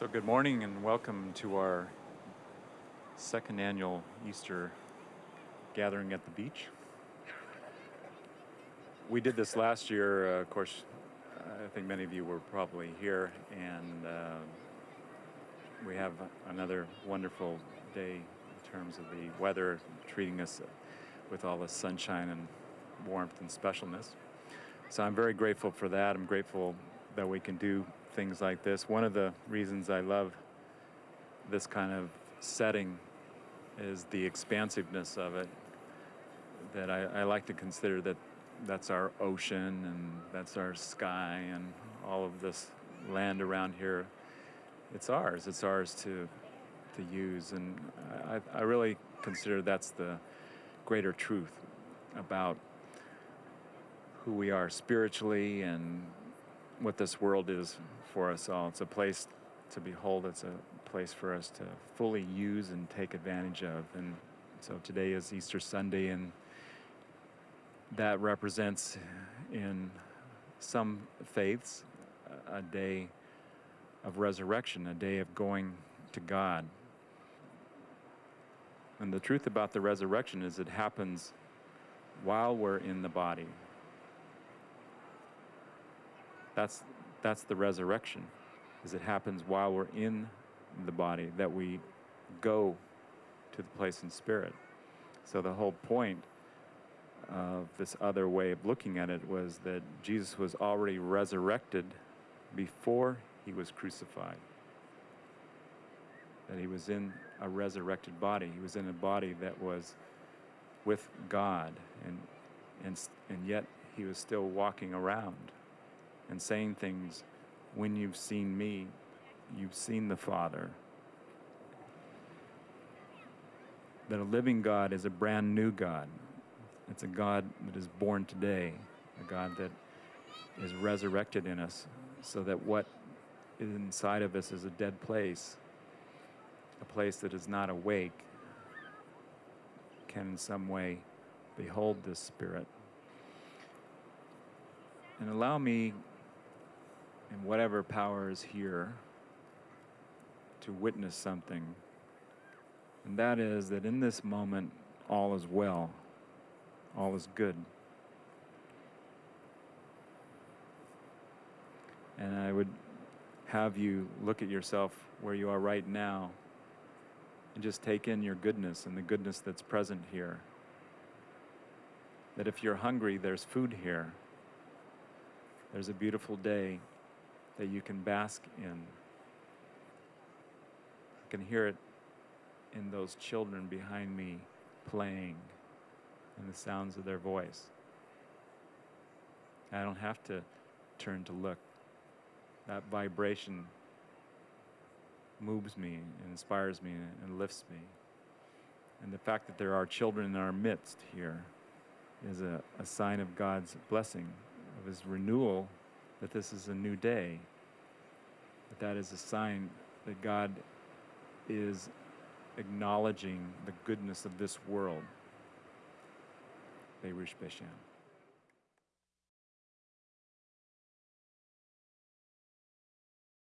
So good morning and welcome to our second annual Easter gathering at the beach. We did this last year, uh, of course, I think many of you were probably here, and uh, we have another wonderful day in terms of the weather treating us with all the sunshine and warmth and specialness. So I'm very grateful for that. I'm grateful that we can do things like this. One of the reasons I love this kind of setting is the expansiveness of it. That I, I like to consider that that's our ocean and that's our sky and all of this land around here. It's ours. It's ours to to use, and I, I really consider that's the greater truth about who we are spiritually and what this world is for us all. It's a place to behold, it's a place for us to fully use and take advantage of. And so today is Easter Sunday, and that represents in some faiths a day of resurrection, a day of going to God. And the truth about the resurrection is it happens while we're in the body. That's, that's the resurrection, is it happens while we're in the body, that we go to the place in spirit. So the whole point of this other way of looking at it was that Jesus was already resurrected before he was crucified. That he was in a resurrected body. He was in a body that was with God, and, and, and yet he was still walking around and saying things, when you've seen me, you've seen the Father. That a living God is a brand new God. It's a God that is born today, a God that is resurrected in us, so that what is inside of us is a dead place, a place that is not awake, can in some way behold this Spirit. And allow me and whatever power is here to witness something. And that is that in this moment, all is well, all is good. And I would have you look at yourself where you are right now and just take in your goodness and the goodness that's present here. That if you're hungry, there's food here. There's a beautiful day that you can bask in. I can hear it in those children behind me playing and the sounds of their voice. I don't have to turn to look. That vibration moves me and inspires me and lifts me. And the fact that there are children in our midst here is a, a sign of God's blessing, of His renewal that this is a new day. That that is a sign that God is acknowledging the goodness of this world. Beirush Beshan.